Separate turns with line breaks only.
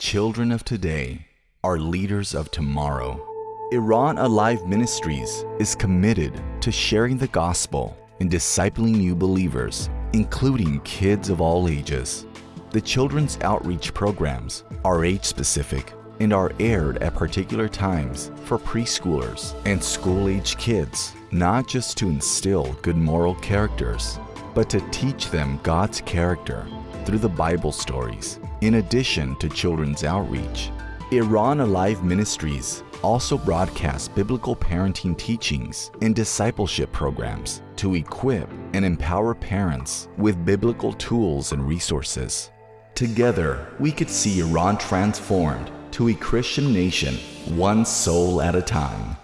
Children of today are leaders of tomorrow. Iran Alive Ministries is committed to sharing the gospel and discipling new believers, including kids of all ages. The children's outreach programs are age-specific and are aired at particular times for preschoolers and school-age kids, not just to instill good moral characters, but to teach them God's character through the Bible stories. In addition to children's outreach, Iran Alive Ministries also broadcasts biblical parenting teachings and discipleship programs to equip and empower parents with biblical tools and resources. Together, we could see Iran transformed to a Christian nation, one soul at a time.